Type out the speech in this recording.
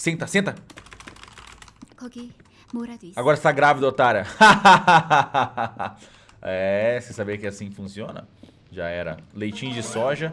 Senta, senta. Agora está grávida, otária. é, você sabia que assim funciona? Já era. Leitinho de soja.